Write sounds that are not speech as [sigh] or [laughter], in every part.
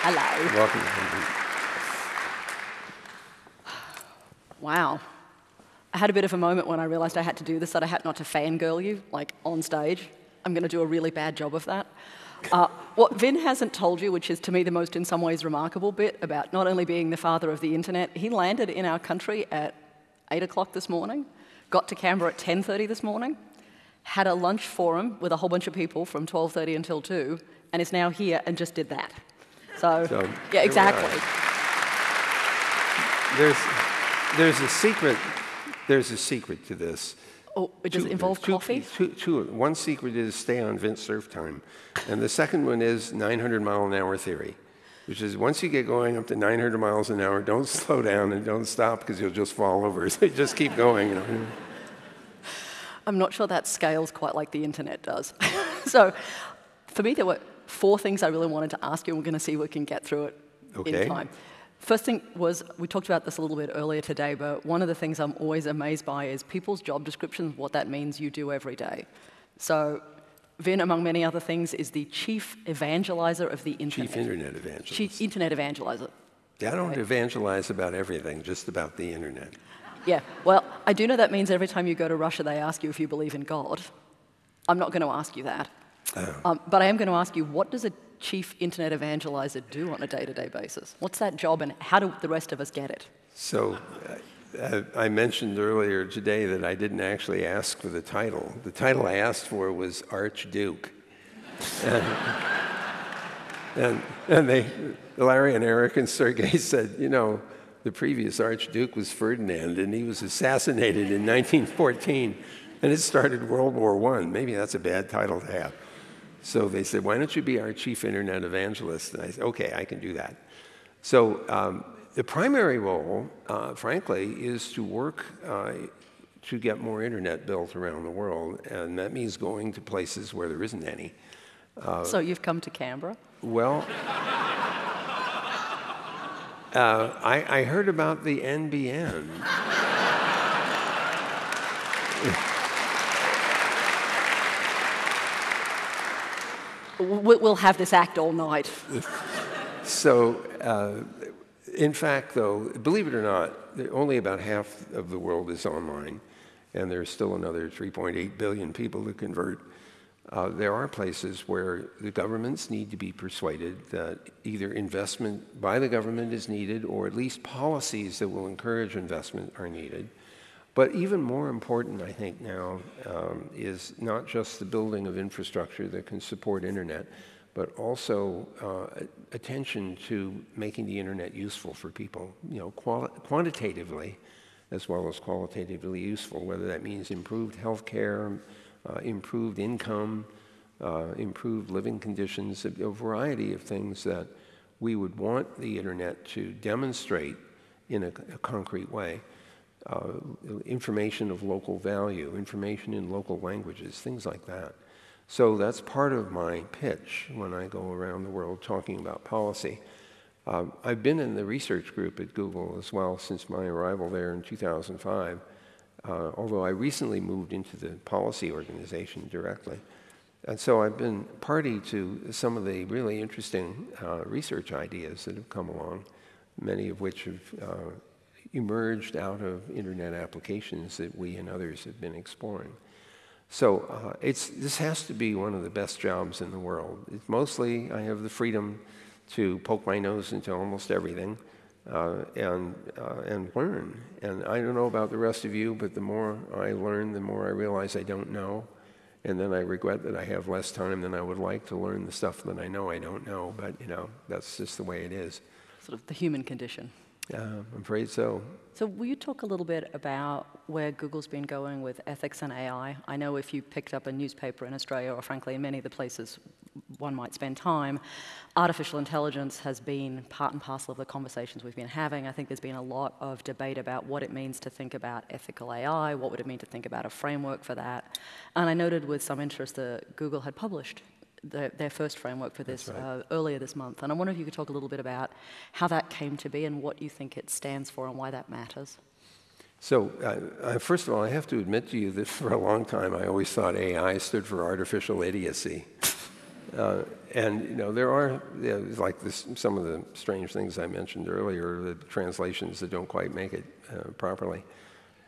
Hello. Welcome. Wow. I had a bit of a moment when I realized I had to do this, that I had not to fangirl you, like on stage. I'm going to do a really bad job of that. [laughs] Uh, what Vint hasn't told you, which is to me the most in some ways remarkable bit about not only being the father of the internet, he landed in our country at 8 o'clock this morning, got to Canberra at 10.30 this morning, had a lunch forum with a whole bunch of people from 12.30 until 2, and is now here and just did that. So, So, yeah, exactly. There's, there's a secret. There's a secret to this. Oh, it does it Two- involve two- coffee? two- two- one secret is stay on Vint Cerf time, and the second one is 900 mile an hour theory, which is once you get going up to 900 miles an hour, don't [laughs] slow down and don't stop because you'll just fall over. [laughs] So just keep going. You know. I'm not sure that scales quite like the internet does. [laughs] so for me, there were four things I really wanted to ask you, and we're going to see if we can get through it Okay. in time. First thing was, we talked about this a little bit earlier today, but one of the things I'm always amazed by is people's job descriptions, what that means you do every day. So Vint, among many other things, is the chief evangelizer of the internet. Chief internet evangelist. Chief internet evangelizer. I don't evangelize about everything, just about the internet. Yeah, well, I do know that means every time you go to Russia, they ask you if you believe in God. I'm not going to ask you that. Um, but I am going to ask you, what does a chief internet evangelizer do on a day-to-day basis? What's that job, and how do the rest of us get it? So uh, I mentioned earlier today that I didn't actually ask for the title. The title I asked for was Archduke. and, and, and they, Larry and Eric and Sergey [laughs] said, you know, the previous Archduke was Ferdinand, and he was assassinated in 1914, and it started World War I. Maybe that's a bad title to have. So they said, why don't you be our chief internet evangelist? And I said, okay, I can do that. So um, the primary role, uh, frankly, is to work uh, to get more internet built around the world, and that means going to places where there isn't any. so you've come to Canberra? Well, uh, I, I heard about the NBN. [laughs] We'll have this act all night. [laughs] So, uh, in fact, though, believe it or not, only about half of the world is online, and there's still another 3.8 billion people to convert. Uh, there are places where the governments need to be persuaded that either investment by the government is needed, or at least policies that will encourage investment are needed. But even more important, I think, now um, is not just the building of infrastructure that can support internet, but also uh, attention to making the internet useful for people, you know, quantitatively as well as qualitatively useful, whether that means improved health care, uh, improved income, uh, improved living conditions, a, a variety of things that we would want the internet to demonstrate in a, a concrete way. Uh, information of local value, information in local languages, things like that. So that's part of my pitch when I go around the world talking about policy. Um, I've been in the research group at Google as well since my arrival there in 2005, uh, although I recently moved into the policy organization directly. And so I've been party to some of the really interesting uh, research ideas that have come along, many of which have uh, emerged out of internet applications that we and others have been exploring. So uh, it's, this has to be one of the best jobs in the world. It's mostly, I have the freedom to poke my nose into almost everything uh, and, uh, and learn. And I don't know about the rest of you, but the more I learn, the more I realize I don't know. And then I regret that I have less time than I would like to learn the stuff that I know I don't know. But, you know, that's just the way it is. Sort of the human condition. I'm afraid so. So will you talk a little bit about where Google's been going with ethics and AI? I know if you picked up a newspaper in Australia, or frankly in many of the places one might spend time, artificial intelligence has been part and parcel of the conversations we've been having. I think there's been a lot of debate about what it means to think about ethical AI, what would it mean to think about a framework for that. And I noted with some interest that Google had published their, their first framework for this right. uh, earlier this month. And I wonder if you could talk a little bit about how that came to be and what you think it stands for and why that matters. So, uh, uh, first of all, I have to admit to you that [laughs] for a long time I always thought AI stood for artificial idiocy. [laughs] Uh, and you know there are you know, like this, some of the strange things I mentioned earlier, the translations that don't quite make it uh, properly.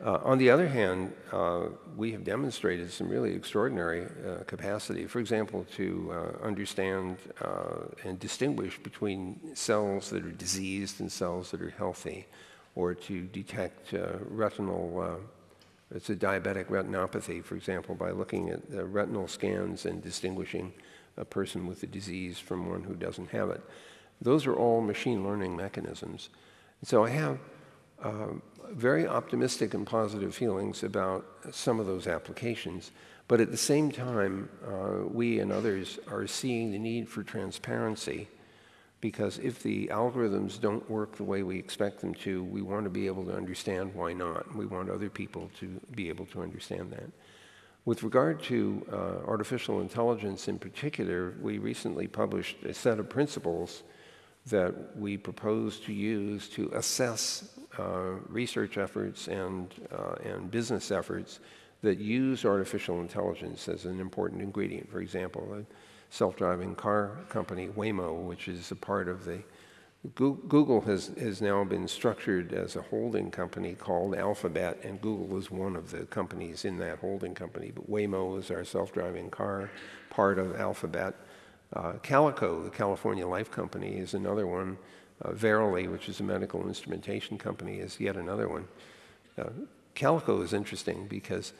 Uh, on the other hand, uh, we have demonstrated some really extraordinary uh, capacity. For example, to uh, understand and distinguish between cells that are diseased and cells that are healthy, or to detect retinal it's a diabetic retinopathy, for example, by looking at the retinal scans and distinguishing a person with the disease from one who doesn't have it. Those are all machine learning mechanisms. so I have uh, very optimistic and positive feelings about some of those applications. But at the same time, uh, we and others are seeing the need for transparency because if the algorithms don't work the way we expect them to, we want to be able to understand why not. We want other people to be able to understand that. With regard to uh, artificial intelligence in particular, we recently published a set of principles that we propose to use to assess uh, research efforts and, uh, and business efforts that use artificial intelligence as an important ingredient. For example, a self-driving car company, Waymo, which is a part of the Google has, has now been structured as a holding company called Alphabet, and Google is one of the companies in that holding company. But Waymo is our self-driving car part of Alphabet. Uh, Calico, the California Life Company, is another one. Uh, Verily, which is a medical instrumentation company, is yet another one. Uh, Calico is interesting because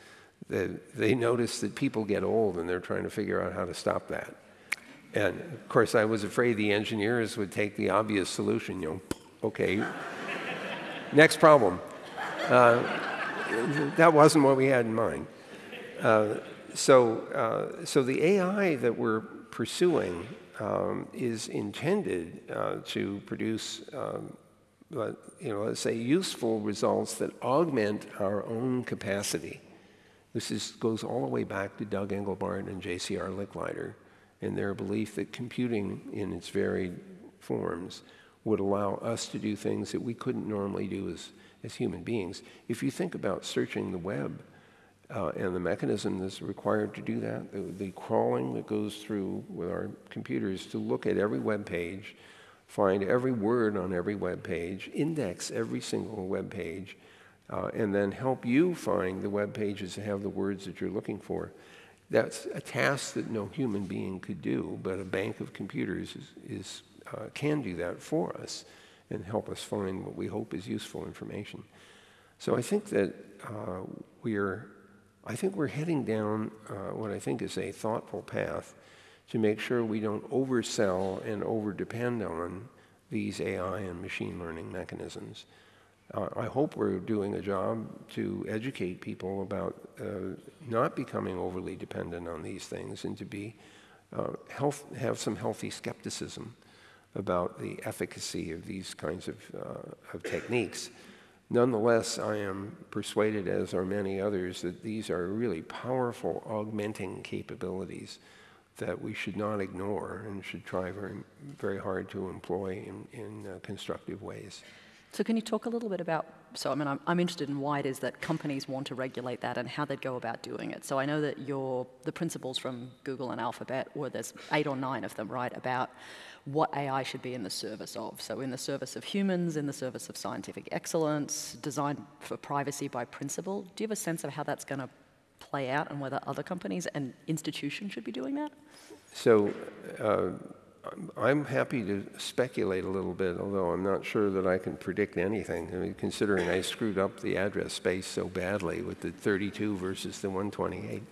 they, they notice that people get old and they're trying to figure out how to stop that. And of course, I was afraid the engineers would take the obvious solution, you know, okay, [laughs] next problem. Uh, that wasn't what we had in mind. Uh, so, uh, so the AI that we're pursuing um, is intended uh, to produce, um, you know, let's say, useful results that augment our own capacity. This is, goes all the way back to Doug Engelbart and J.C.R. Licklider and their belief that computing in its varied forms would allow us to do things that we couldn't normally do as, as human beings. If you think about searching the web uh, and the mechanism that's required to do that, the, the, crawling that goes through with our computers to look at every web page, find every word on every web page, index every single web page, uh, and then help you find the web pages that have the words that you're looking for. That's a task that no human being could do, but a bank of computers is, is uh, can do that for us and help us find what we hope is useful information. So I think that uh, we're, I think we're heading down uh, what I think is a thoughtful path to make sure we don't oversell and overdepend on these AI and machine learning mechanisms. Uh, I hope we're doing a job to educate people about uh, not becoming overly dependent on these things and to be uh, health, have some healthy skepticism about the efficacy of these kinds of, uh, of techniques. Nonetheless, I am persuaded, as are many others, that these are really powerful augmenting capabilities that we should not ignore and should try very, very hard to employ in, in uh, constructive ways. So can you talk a little bit about, so I mean, I'm, I'm, interested in why it is that companies want to regulate that and how they'd go about doing it. So I know that your, the principles from Google and Alphabet, were there's eight or nine of them, right, about what AI should be in the service of. So in the service of humans, in the service of scientific excellence, designed for privacy by principle. Do you have a sense of how that's going to play out and whether other companies and institutions should be doing that? So uh, I'm happy to speculate a little bit, although I'm not sure that I can predict anything. I mean, considering I screwed up the address space so badly with the 32 versus the 128.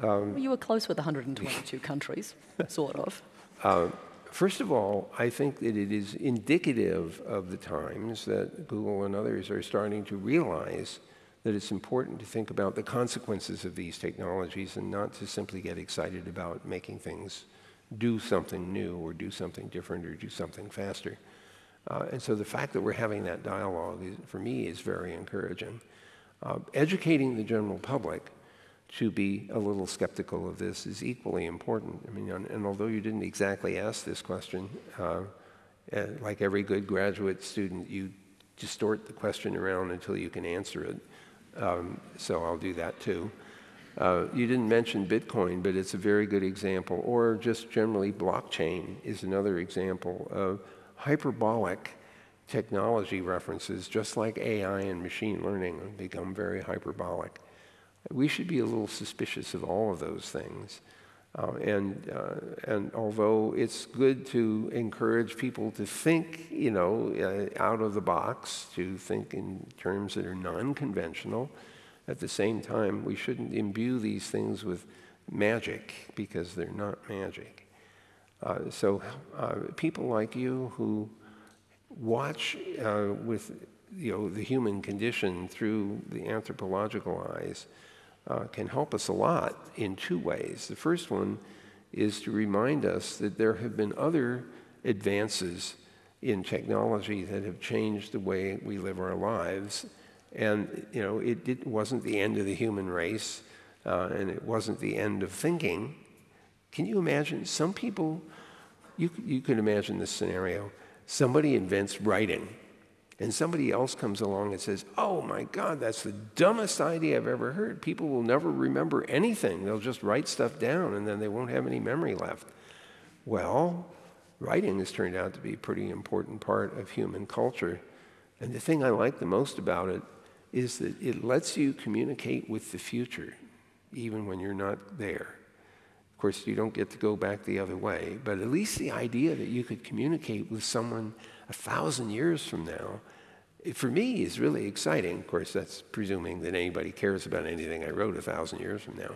Um, well, you were close with 122 [laughs] countries, sort of. Uh, first of all, I think that it is indicative of the times that Google and others are starting to realize that it's important to think about the consequences of these technologies and not to simply get excited about making things do something new or do something different or do something faster. Uh, and so the fact that we're having that dialogue, is, for me, is very encouraging. Uh, educating the general public to be a little skeptical of this is equally important. I mean, and, and although you didn't exactly ask this question, uh, uh, like every good graduate student, you distort the question around until you can answer it. Um, so I'll do that too. Uh, you didn't mention Bitcoin, but it's a very good example. Or just generally, blockchain is another example of hyperbolic technology references, just like AI and machine learning, become very hyperbolic. We should be a little suspicious of all of those things. Uh, and, uh, and although it's good to encourage people to think, you know, uh, out of the box, to think in terms that are non-conventional, at the same time, we shouldn't imbue these things with magic because they're not magic. Uh, so uh, people like you who watch uh, with you know, the human condition through the anthropological eyes uh, can help us a lot in two ways. The first one is to remind us that there have been other advances in technology that have changed the way we live our lives. And you know, it, it wasn't the end of the human race, uh, and it wasn't the end of thinking. Can you imagine? Some people, you, you could imagine this scenario. Somebody invents writing and somebody else comes along and says, Oh my God, that's the dumbest idea I've ever heard. People will never remember anything. They'll just write stuff down and then they won't have any memory left. Well, writing has turned out to be a pretty important part of human culture. And the thing I like the most about it is that it lets you communicate with the future, even when you're not there. Of course, you don't get to go back the other way, but at least the idea that you could communicate with someone a thousand years from now for me is really exciting. Of course, that's presuming that anybody cares about anything I wrote a thousand years from now.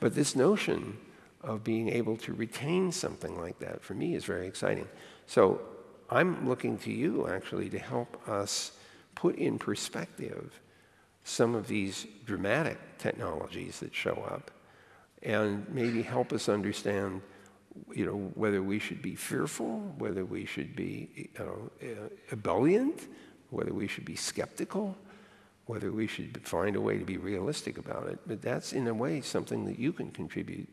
But this notion of being able to retain something like that for me is very exciting. So I'm looking to you actually to help us put in perspective some of these dramatic technologies that show up and maybe help us understand you know, whether we should be fearful, whether we should be you know, ebullient, whether we should be skeptical, whether we should find a way to be realistic about it. But that's, in a way, something that you can contribute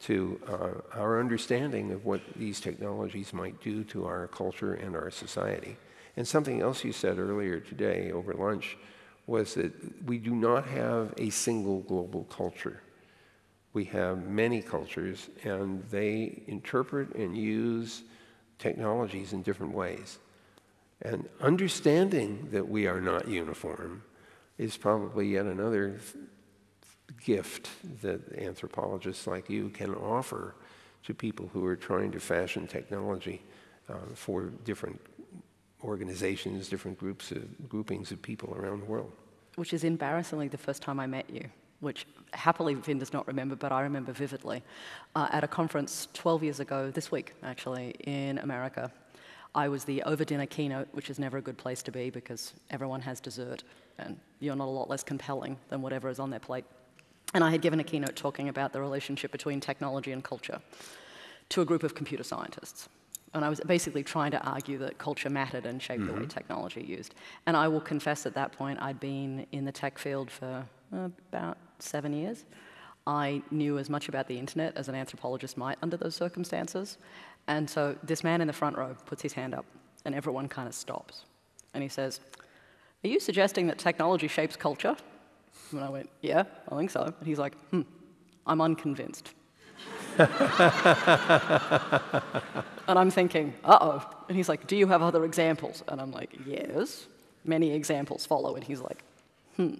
to uh, our understanding of what these technologies might do to our culture and our society. And something else you said earlier today over lunch was that we do not have a single global culture. We have many cultures, and they interpret and use technologies in different ways. And understanding that we are not uniform is probably yet another gift that anthropologists like you can offer to people who are trying to fashion technology uh, for different organizations, different groups of, groupings of people around the world. Which is embarrassingly the first time I met you, which happily Vint does not remember, but I remember vividly, uh, at a conference 12 years ago, this week actually, in America. I was the over dinner keynote, which is never a good place to be because everyone has dessert and you're not a lot less compelling than whatever is on their plate. And I had given a keynote talking about the relationship between technology and culture to a group of computer scientists. And I was basically trying to argue that culture mattered and shaped mm-hmm. the way mm-hmm. technology used. And I will confess at that point, I'd been in the tech field for uh, about seven years. I knew as much about the internet as an anthropologist might under those circumstances. And so this man in the front row puts his hand up, and everyone kind of stops. And he says, Are you suggesting that technology shapes culture? And I went, Yeah, I think so. And he's like, Hmm, I'm unconvinced. [laughs] and I'm thinking, uh oh. And he's like, Do you have other examples? And I'm like, Yes. Many examples follow. And he's like, Hmm.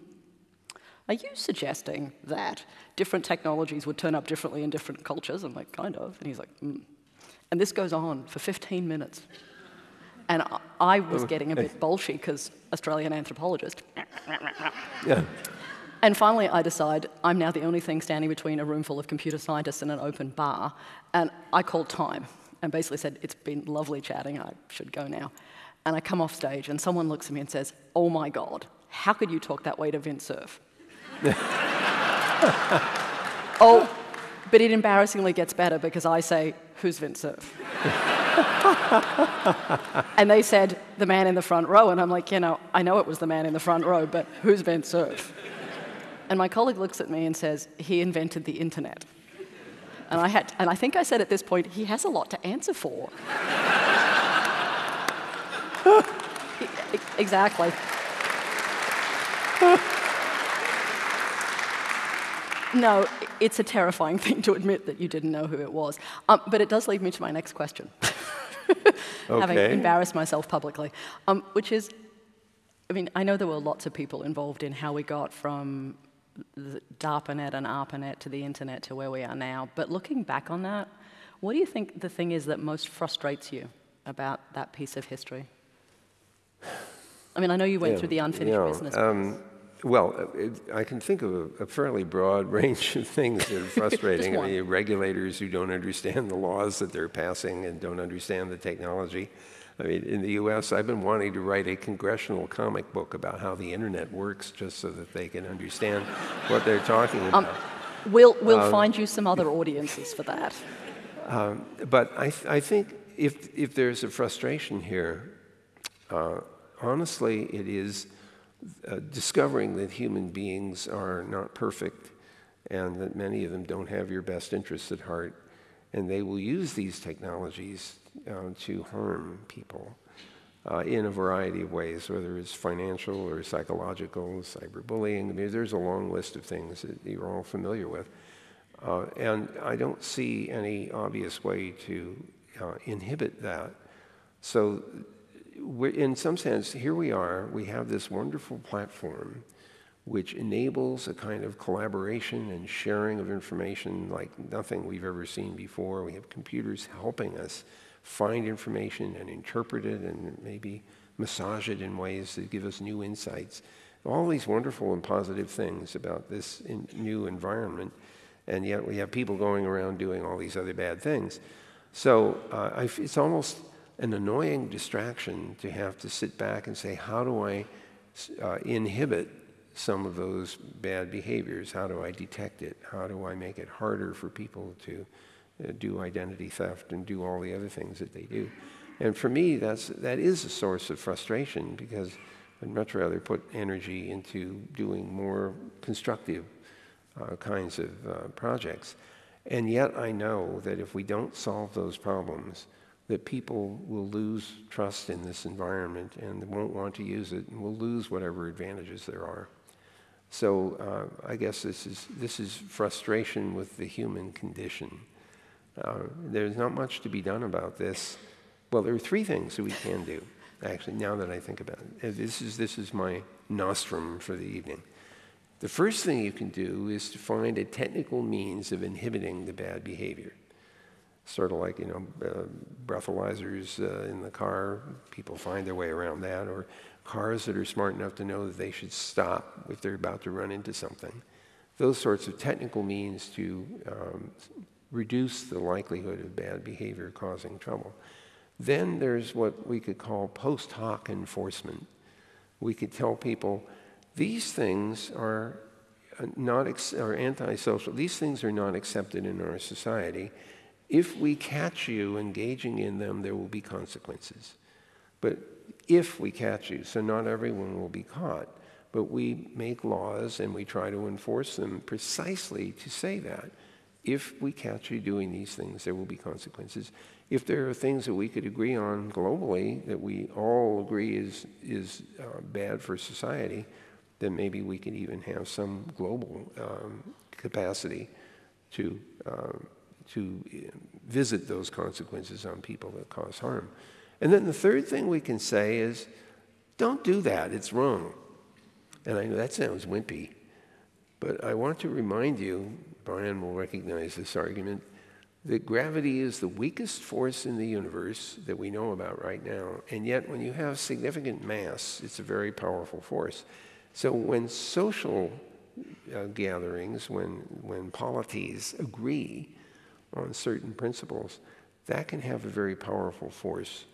Are you suggesting that different technologies would turn up differently in different cultures? I'm like, Kind of. And he's like, Hmm. And this goes on for 15 minutes. And I was getting a bit bolshy because Australian anthropologist. Yeah. And finally, I decide I'm now the only thing standing between a room full of computer scientists and an open bar. And I called time and basically said, It's been lovely chatting, I should go now. And I come off stage, and someone looks at me and says, Oh my God, how could you talk that way to Vint Cerf? [laughs] oh, but it embarrassingly gets better because I say, Who's Vint Cerf? [laughs] and they said, The man in the front row. And I'm like, You know, I know it was the man in the front row, but who's Vint Cerf? And my colleague looks at me and says, He invented the internet. And I, had, and I think I said at this point, He has a lot to answer for. [laughs] exactly. no, it's a terrifying thing to admit that you didn't know who it was. Um, but it does lead me to my next question, [laughs] having embarrassed myself publicly, um, which is, I mean, I know there were lots of people involved in how we got from the DARPANET and ARPANET to the internet to where we are now. But looking back on that, what do you think the thing is that most frustrates you about that piece of history? I mean, I know you went Yeah, through the unfinished yeah, business. um, well, it, I can think of a, a fairly broad [laughs] range of things that are [laughs] frustrating. I mean, regulators who don't understand the laws that they're passing and don't understand the technology. I mean, in the U.S., I've been wanting to write a congressional comic book about how the internet works, just so that they can understand what they're talking Um, about. we'll we'll um, find you some other audiences for that. But I, th- I think if, if there's a frustration here, uh, honestly, it is uh, discovering that human beings are not perfect and that many of them don't have your best interests at heart. And they will use these technologies uh, to harm people uh, in a variety of ways, whether it's financial or psychological, cyberbullying. I mean, there's a long list of things that you're all familiar with. Uh, and I don't see any obvious way to uh, inhibit that. So, in some sense, here we are, we have this wonderful platform which enables a kind of collaboration and sharing of information like nothing we've ever seen before. We have computers helping us find information and interpret it and maybe massage it in ways that give us new insights. All these wonderful and positive things about this new environment, and yet we have people going around doing all these other bad things. So uh, it's almost an annoying distraction to have to sit back and say, how do I uh, inhibit some of those bad behaviors? How do I detect it? How do I make it harder for people to do identity theft and do all the other things that they do? And for me, that's, that is a source of frustration because I'd much rather put energy into doing more constructive uh, kinds of uh, projects. And yet I know that if we don't solve those problems, that people will lose trust in this environment and won't want to use it and will lose whatever advantages there are. So uh, I guess this is, this is frustration with the human condition. Uh, there's not much to be done about this. Well, there are three things that we can do, actually, now that I think about it. Uh, This is, this is my nostrum for the evening. The first thing you can do is to find a technical means of inhibiting the bad behavior. Sort of like, you know, uh, breathalyzers uh, in the car, people find their way around that, or cars that are smart enough to know that they should stop if they're about to run into something. Those sorts of technical means to um, reduce the likelihood of bad behavior causing trouble. Then there's what we could call post hoc enforcement. We could tell people these things are uh, not are antisocial. These things are not accepted in our society. If we catch you engaging in them, there will be consequences. But if we catch you, so not everyone will be caught, but we make laws and we try to enforce them precisely to say that. If we catch you doing these things, there will be consequences. If there are things that we could agree on globally that we all agree is, is uh, bad for society, then maybe we could even have some global um, capacity to, um, to uh, visit those consequences on people that cause harm. And then the third thing we can say is don't do that, it's wrong. And I know that sounds wimpy, but I want to remind you, Brian will recognize this argument, that gravity is the weakest force in the universe that we know about right now. And yet, when you have significant mass, it's a very powerful force. So, when social uh, gatherings, when, when polities agree on certain principles, that can have a very powerful force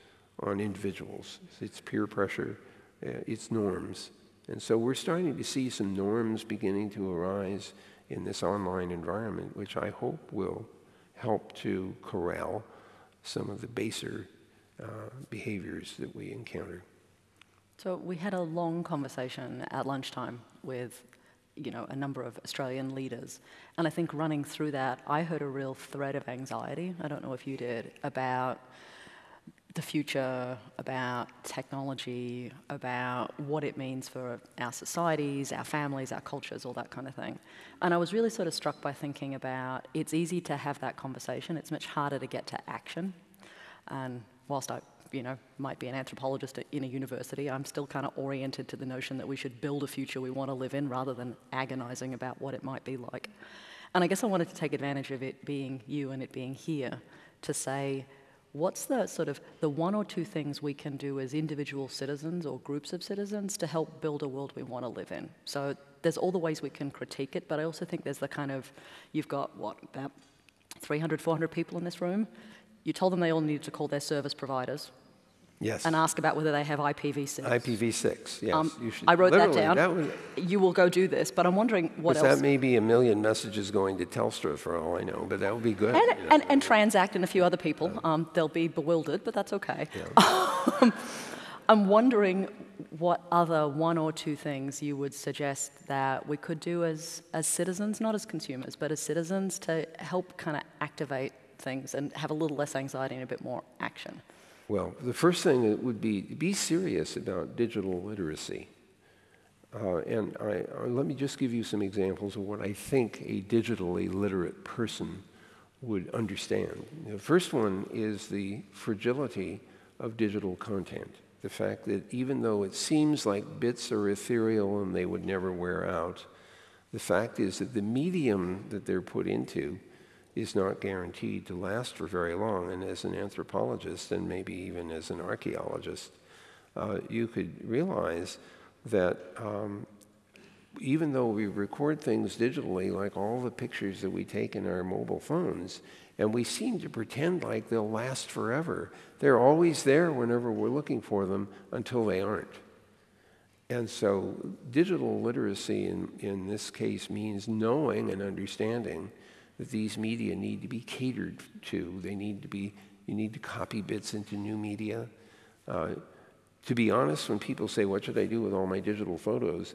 on individuals. It's peer pressure, uh, it's norms. And so we're starting to see some norms beginning to arise in this online environment, which I hope will help to corral some of the baser uh, behaviors that we encounter. So we had a long conversation at lunchtime with, you know, a number of Australian leaders, and I think running through that, I heard a real thread of anxiety. I don't know if you did about the future, about technology, about what it means for our societies, our families, our cultures, all that kind of thing. And I was really sort of struck by thinking about it's easy to have that conversation, it's much harder to get to action. And whilst I you know, might be an anthropologist in a university, I'm still kind of oriented to the notion that we should build a future we want to live in rather than agonizing about what it might be like. And I guess I wanted to take advantage of it being you and it being here to say, what's the sort of the one or two things we can do as individual citizens or groups of citizens to help build a world we want to live in? So there's all the ways we can critique it, but I also think there's the kind of, you've got what, about 300, 400 people in this room. You told them they all needed to call their service providers. Yes. And ask about whether they have IPv6. IPv6, yes. Um, you should, I wrote that down. That was, you will go do this, but I'm wondering what else. that may be a million messages going to Telstra for all I know, but that would be good. and, you know. and, and Transact and a few other people. Um, they'll be bewildered, but that's okay. [laughs] Um, I'm wondering what other one or two things you would suggest that we could do as, as citizens, not as consumers, but as citizens to help kind of activate things and have a little less anxiety and a bit more action. Well, the first thing would be be serious about digital literacy. Uh, and I, uh, let me just give you some examples of what I think a digitally literate person would understand. The first one is the fragility of digital content. The fact that even though it seems like bits are ethereal and they would never wear out, the fact is that the medium that they're put into is not guaranteed to last for very long. And as an anthropologist, and maybe even as an archaeologist, uh, you could realize that um, even though we record things digitally, like all the pictures that we take in our mobile phones, and we seem to pretend like they'll last forever, they're always there whenever we're looking for them until they aren't. And so, digital literacy in, in this case means knowing and understanding that these media need to be catered to. They need to be, you need to copy bits into new media. Uh, to be honest, when people say, What should I do with all my digital photos?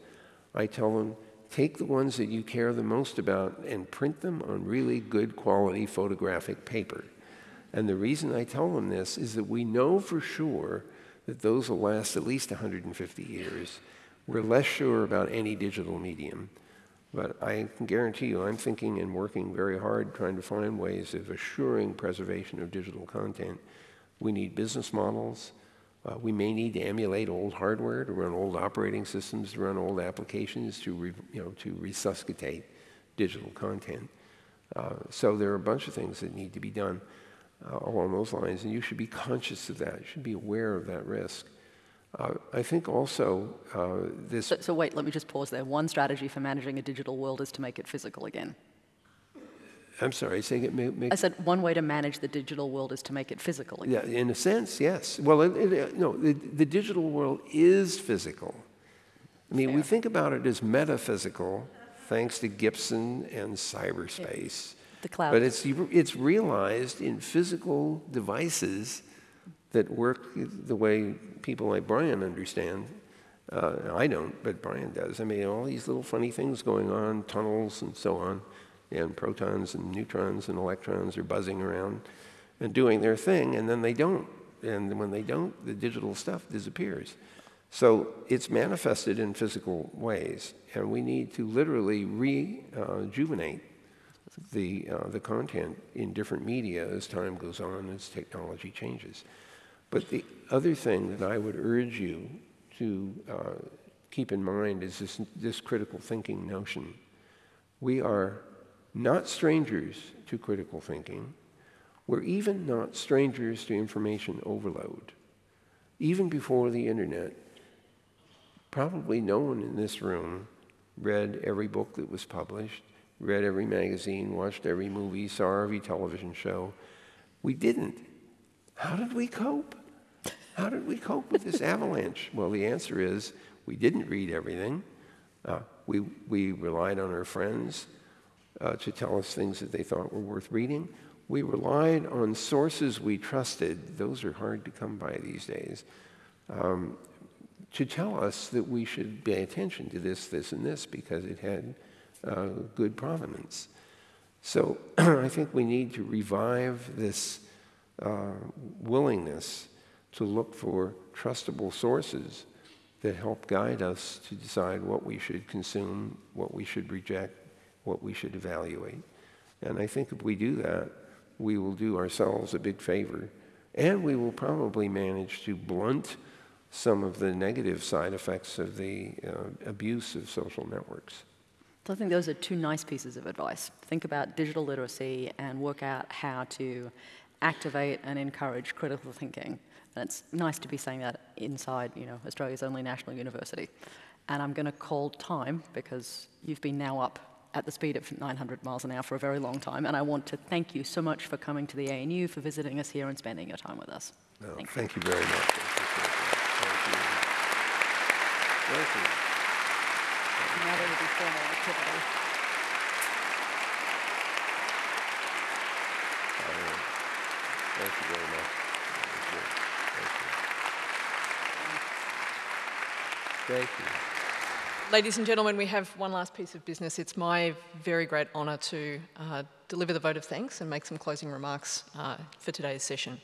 I tell them, take the ones that you care the most about and print them on really good quality photographic paper. And the reason I tell them this is that we know for sure that those will last at least 150 years. We're less sure about any digital medium. But I can guarantee you, I'm thinking and working very hard trying to find ways of assuring preservation of digital content. We need business models. Uh, we may need to emulate old hardware to run old operating systems, to run old applications, to, re, you know, to resuscitate digital content. Uh, so there are a bunch of things that need to be done uh, along those lines, and you should be conscious of that. You should be aware of that risk. Uh, I think also uh, this. So, so, wait, let me just pause there. One strategy for managing a digital world is to make it physical again. I'm sorry, saying it make, make, I said one way to manage the digital world is to make it physical again. Yeah, in a sense, yes. Well, it, it, no, the, the, digital world is physical. I mean, Fair. we think about it as metaphysical, thanks to Gibson and cyberspace. Yeah. The cloud. But it's, it's realized in physical devices that work the way people like Brian understand. Uh, I don't, but Brian does. I mean, all these little funny things going on, tunnels and so on, and protons and neutrons and electrons are buzzing around and doing their thing, and then they don't. And when they don't, the digital stuff disappears. So it's manifested in physical ways, and we need to literally rejuvenate the, uh, the content in different media as time goes on, as technology changes. But the other thing that I would urge you to uh, keep in mind is this, this critical thinking notion. We are not strangers to critical thinking. We're even not strangers to information overload. Even before the internet, probably no one in this room read every book that was published, read every magazine, watched every movie, saw every television show. We didn't. How did we cope? How did we cope with this avalanche? Well, the answer is we didn't read everything. Uh, we, we relied on our friends uh, to tell us things that they thought were worth reading. We relied on sources we trusted. Those are hard to come by these days. Um, to tell us that we should pay attention to this, this, and this because it had uh, good provenance. So [clears throat] I think we need to revive this uh, willingness to look for trustable sources that help guide us to decide what we should consume, what we should reject, what we should evaluate. And I think if we do that, we will do ourselves a big favor. And we will probably manage to blunt some of the negative side effects of the uh, abuse of social networks. So I think those are two nice pieces of advice. Think about digital literacy and work out how to activate and encourage critical thinking. And it's nice to be saying that inside, you know, Australia's only national university. And I'm going to call time because you've been now up at the speed of 900 miles an hour for a very long time. And I want to thank you so much for coming to the ANU, for visiting us here and spending your time with us. No, thank, thank you. you. very much. Thank you. Thank you. Now there will be formal activity. Thank you very much. Thank you. Ladies and gentlemen, we have one last piece of business. It's my very great honour to uh, deliver the vote of thanks and make some closing remarks uh, for today's session.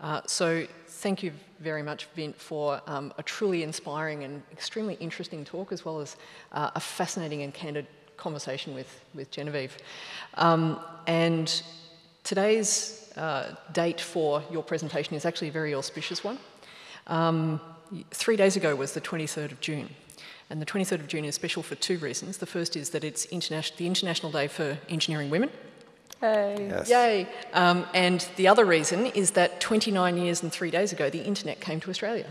Uh, so thank you very much, Vint, for um, a truly inspiring and extremely interesting talk, as well as uh, a fascinating and candid conversation with, with Genevieve. Um, and today's uh, date for your presentation is actually a very auspicious one. Um, three days ago was the 23rd of June. And the 23rd of June is special for two reasons. The first is that it's interna- the International Day for Engineering Women. Hey. Yes. Yay. Um, and the other reason is that 29 years and three days ago, the internet came to Australia.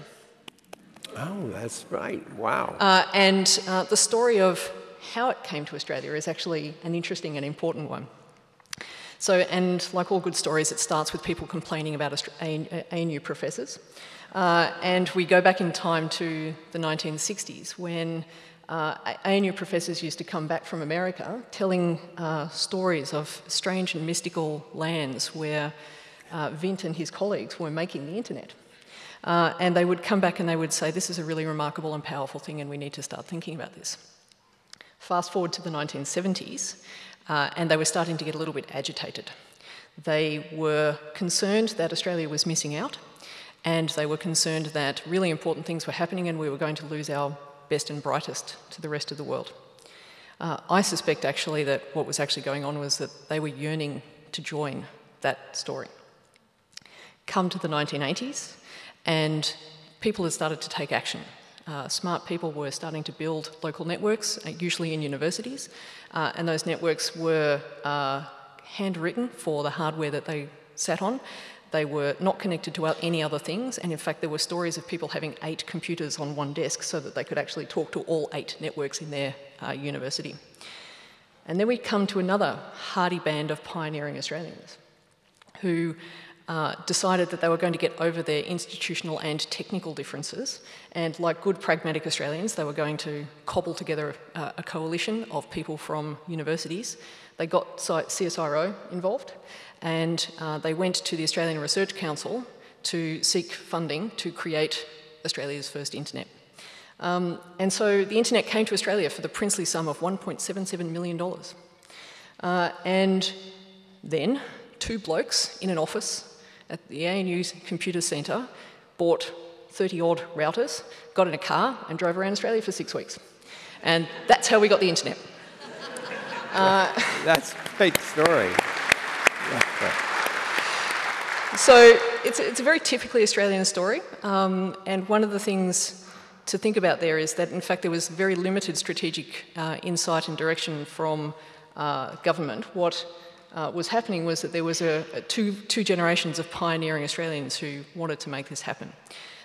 Oh, that's right. Wow. Uh, and uh, the story of how it came to Australia is actually an interesting and important one. So, and like all good stories, it starts with people complaining about ANU professors. Uh, and we go back in time to the 1960s when uh, ANU professors used to come back from America telling uh, stories of strange and mystical lands where uh, Vint and his colleagues were making the internet. Uh, and they would come back and they would say, This is a really remarkable and powerful thing, and we need to start thinking about this. Fast forward to the 1970s, uh, and they were starting to get a little bit agitated. They were concerned that Australia was missing out and they were concerned that really important things were happening and we were going to lose our best and brightest to the rest of the world. Uh, I suspect actually that what was actually going on was that they were yearning to join that story. Come to the 1980s, and people had started to take action. Uh, smart people were starting to build local networks, uh, usually in universities, uh, and those networks were uh, handwritten for the hardware that they sat on. They were not connected to any other things, and in fact, there were stories of people having eight computers on one desk so that they could actually talk to all eight networks in their university. And then we come to another hardy band of pioneering Australians who uh, decided that they were going to get over their institutional and technical differences, and like good pragmatic Australians, they were going to cobble together uh, a coalition of people from universities. They got CSIRO involved, and uh, they went to the Australian Research Council to seek funding to create Australia's first internet. Um, and so the internet came to Australia for the princely sum of $1.77 million. Uh, and then two blokes in an office at the ANU's computer centre bought 30 odd routers, got in a car, and drove around Australia for six weeks. And that's how we got the internet. [laughs] Uh, that's a great story. So it's, it's a very typically Australian story, um, and one of the things to think about there is that in fact there was very limited strategic uh, insight and direction from uh, government. What uh, was happening was that there was a, a, two, two generations of pioneering Australians who wanted to make this happen.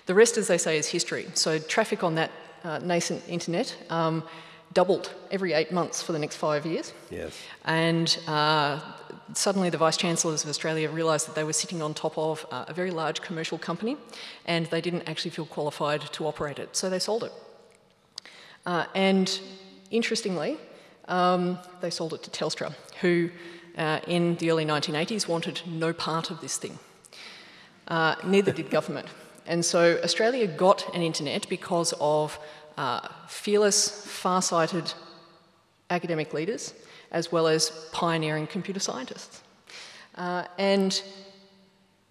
The rest, as they say, is history. So traffic on that uh, nascent internet um, doubled every eight months for the next five years. Yes. And uh, suddenly the Vice Chancellors of Australia realised that they were sitting on top of uh, a very large commercial company and they didn't actually feel qualified to operate it, so they sold it. Uh, and interestingly, um, they sold it to Telstra, who uh, in the early 1980s wanted no part of this thing. Uh, neither did government. And so Australia got an internet because of uh, fearless, far-sighted academic leaders as well as pioneering computer scientists. Uh, and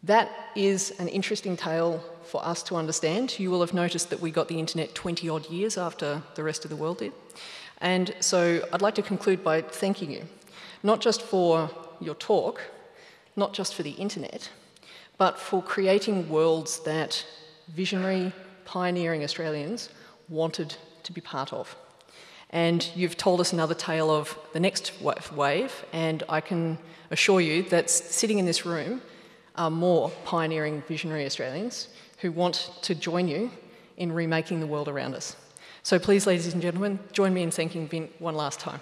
That is an interesting tale for us to understand. You will have noticed that we got the internet 20 odd years after the rest of the world did. And so I'd like to conclude by thanking you, not just for your talk, not just for the internet, but for creating worlds that visionary, pioneering Australians wanted to be part of. And you've told us another tale of the next wave, and I can assure you that sitting in this room are more pioneering, visionary Australians who want to join you in remaking the world around us. So please, ladies and gentlemen, join me in thanking Vint one last time.